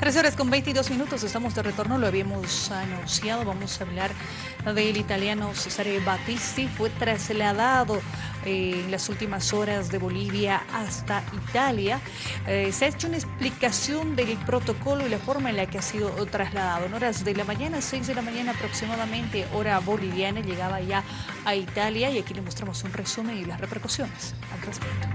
Tres horas con 22 minutos, estamos de retorno, lo habíamos anunciado, vamos a hablar del italiano Cesare Battisti, fue trasladado eh, en las últimas horas de Bolivia hasta Italia. Eh, se ha hecho una explicación del protocolo y la forma en la que ha sido trasladado. En horas de la mañana, 6 de la mañana aproximadamente, hora boliviana, llegaba ya a Italia y aquí le mostramos un resumen y las repercusiones al respecto.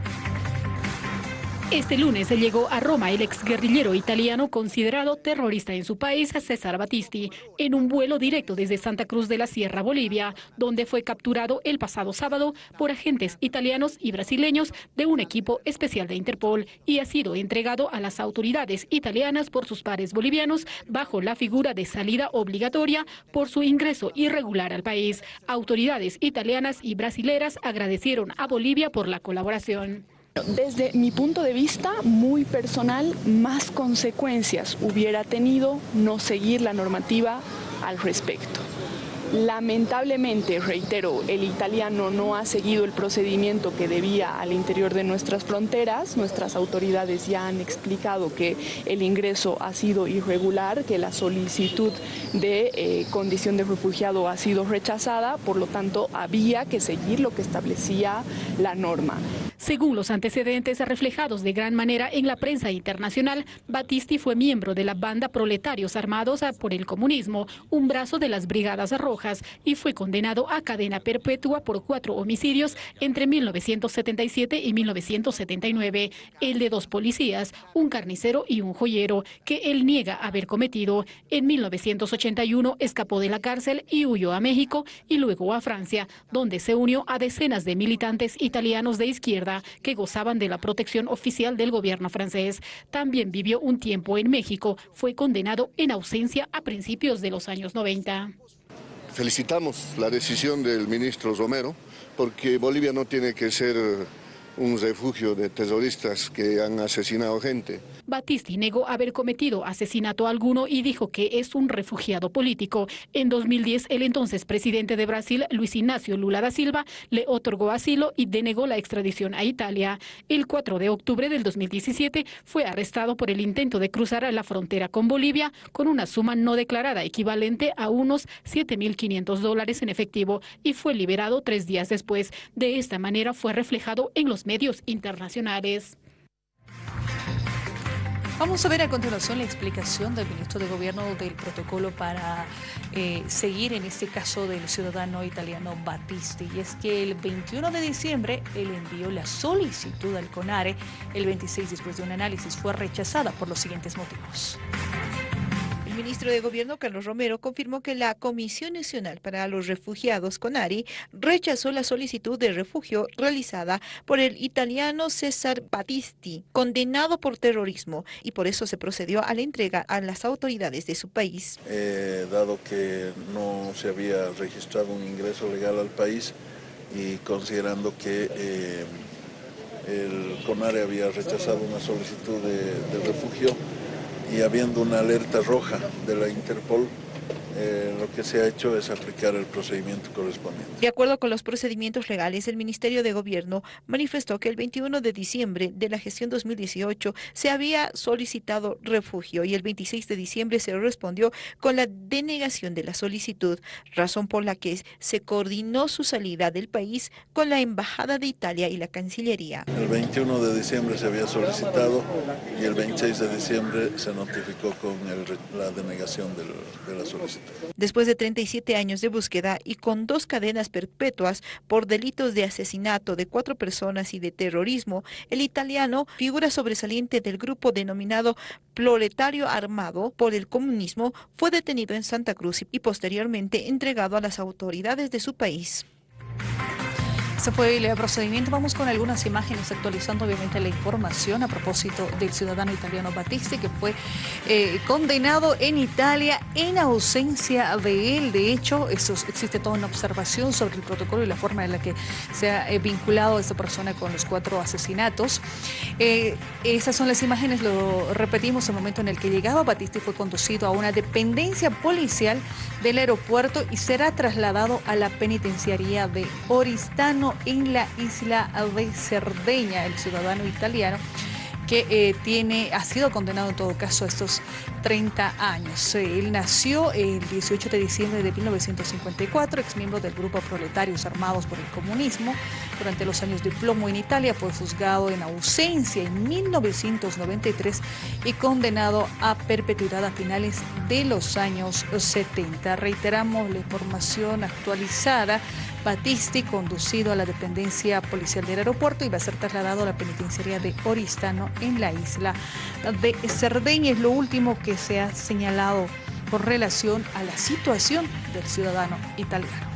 Este lunes llegó a Roma el exguerrillero italiano considerado terrorista en su país, César Battisti, en un vuelo directo desde Santa Cruz de la Sierra, Bolivia, donde fue capturado el pasado sábado por agentes italianos y brasileños de un equipo especial de Interpol y ha sido entregado a las autoridades italianas por sus pares bolivianos bajo la figura de salida obligatoria por su ingreso irregular al país. Autoridades italianas y brasileras agradecieron a Bolivia por la colaboración. Desde mi punto de vista muy personal, más consecuencias hubiera tenido no seguir la normativa al respecto. Lamentablemente, reitero, el italiano no ha seguido el procedimiento que debía al interior de nuestras fronteras. Nuestras autoridades ya han explicado que el ingreso ha sido irregular, que la solicitud de eh, condición de refugiado ha sido rechazada, por lo tanto había que seguir lo que establecía la norma. Según los antecedentes reflejados de gran manera en la prensa internacional, Battisti fue miembro de la banda Proletarios Armados por el Comunismo, un brazo de las Brigadas Rojas, y fue condenado a cadena perpetua por cuatro homicidios entre 1977 y 1979, el de dos policías, un carnicero y un joyero, que él niega haber cometido. En 1981 escapó de la cárcel y huyó a México y luego a Francia, donde se unió a decenas de militantes italianos de izquierda que gozaban de la protección oficial del gobierno francés. También vivió un tiempo en México. Fue condenado en ausencia a principios de los años 90. Felicitamos la decisión del ministro Romero porque Bolivia no tiene que ser un refugio de terroristas que han asesinado gente. Battisti negó haber cometido asesinato alguno y dijo que es un refugiado político. En 2010, el entonces presidente de Brasil, Luis Ignacio Lula da Silva, le otorgó asilo y denegó la extradición a Italia. El 4 de octubre del 2017 fue arrestado por el intento de cruzar la frontera con Bolivia con una suma no declarada equivalente a unos 7.500 dólares en efectivo y fue liberado tres días después. De esta manera fue reflejado en los medios internacionales. Vamos a ver a continuación la explicación del ministro de Gobierno del protocolo para eh, seguir en este caso del ciudadano italiano Battisti. Y es que el 21 de diciembre él envió la solicitud al CONARE. El 26 después de un análisis fue rechazada por los siguientes motivos. Ministro de Gobierno, Carlos Romero, confirmó que la Comisión Nacional para los Refugiados, CONARI, rechazó la solicitud de refugio realizada por el italiano César Battisti, condenado por terrorismo, y por eso se procedió a la entrega a las autoridades de su país. Eh, dado que no se había registrado un ingreso legal al país y considerando que eh, el CONARE había rechazado una solicitud de refugio, y habiendo una alerta roja de la Interpol eh, lo que se ha hecho es aplicar el procedimiento correspondiente. De acuerdo con los procedimientos legales, el Ministerio de Gobierno manifestó que el 21 de diciembre de la gestión 2018 se había solicitado refugio y el 26 de diciembre se respondió con la denegación de la solicitud, razón por la que se coordinó su salida del país con la Embajada de Italia y la Cancillería. El 21 de diciembre se había solicitado y el 26 de diciembre se notificó con la denegación de la solicitud. Después de 37 años de búsqueda y con dos cadenas perpetuas por delitos de asesinato de cuatro personas y de terrorismo, el italiano, figura sobresaliente del grupo denominado Proletario Armado por el Comunismo, fue detenido en Santa Cruz y posteriormente entregado a las autoridades de su país. Se fue el procedimiento. Vamos con algunas imágenes actualizando obviamente la información a propósito del ciudadano italiano Battisti que fue eh, condenado en Italia en ausencia de él. De hecho, eso, existe toda una observación sobre el protocolo y la forma en la que se ha eh, vinculado a esta persona con los cuatro asesinatos. Eh, esas son las imágenes, lo repetimos, el momento en el que llegaba Battisti fue conducido a una dependencia policial del aeropuerto y será trasladado a la penitenciaría de Oristano en la isla de Cerdeña, el ciudadano italiano que eh, tiene, ha sido condenado en todo caso a estos 30 años. Él nació el 18 de diciembre de 1954, ex miembro del grupo Proletarios Armados por el Comunismo. Durante los años de plomo en Italia fue juzgado en ausencia en 1993 y condenado a perpetuidad a finales de los años 70. Reiteramos la información actualizada Batisti, conducido a la dependencia policial del aeropuerto va a ser trasladado a la penitenciaría de Oristano en la isla de Cerdeña. Es lo último que se ha señalado con relación a la situación del ciudadano italiano.